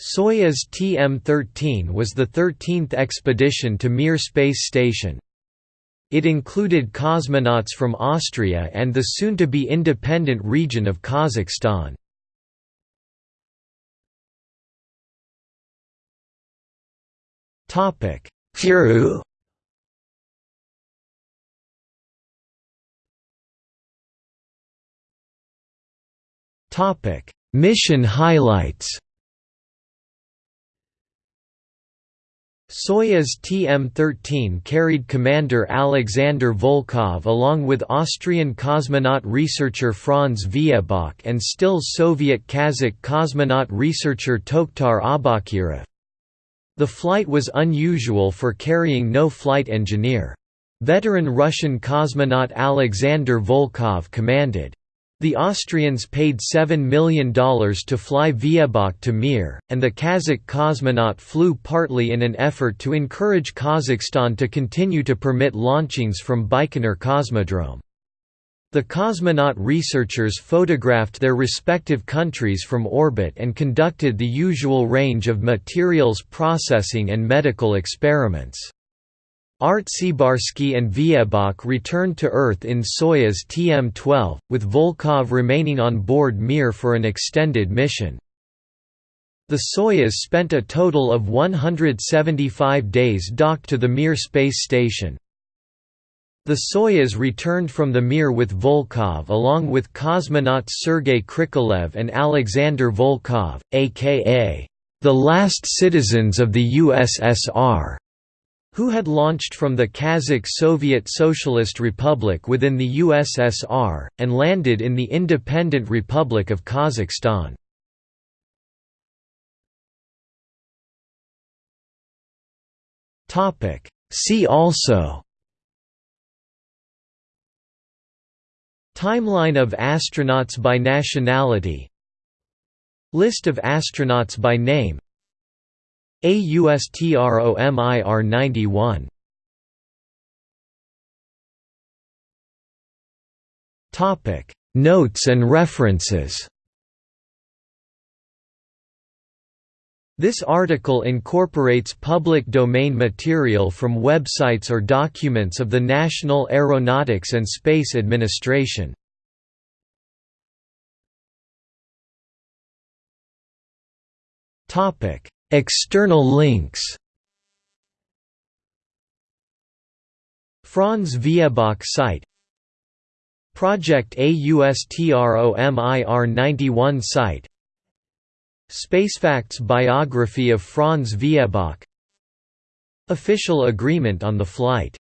Soyuz TM-13 was the 13th expedition to Mir space station. It included cosmonauts from Austria and the soon-to-be independent region of Kazakhstan. Kourou Mission highlights Soyuz TM-13 carried Commander Alexander Volkov along with Austrian cosmonaut researcher Franz Viehböck and still Soviet Kazakh cosmonaut researcher Tokhtar Aubakirov. The flight was unusual for carrying no flight engineer. Veteran Russian cosmonaut Alexander Volkov commanded. The Austrians paid $7 million to fly Viehböck to Mir, and the Kazakh cosmonaut flew partly in an effort to encourage Kazakhstan to continue to permit launchings from Baikonur Cosmodrome. The cosmonaut researchers photographed their respective countries from orbit and conducted the usual range of materials processing and medical experiments. Artsebarsky and Viehböck returned to Earth in Soyuz TM-12, with Volkov remaining on board Mir for an extended mission. The Soyuz spent a total of 175 days docked to the Mir space station. The Soyuz returned from the Mir with Volkov along with cosmonauts Sergei Krikalev and Alexander Volkov, aka the last citizens of the USSR who had launched from the Kazakh Soviet Socialist Republic within the USSR, and landed in the independent Republic of Kazakhstan. See also Timeline of astronauts by nationality List of astronauts by name AUSTROMIR 91 Topic Notes and references This article incorporates public domain material from websites or documents of the National Aeronautics and Space Administration. Topic External links. Franz Viehböck site. Project AUSTROMIR 91 site. Spacefacts biography of Franz Viehböck Official agreement on the flight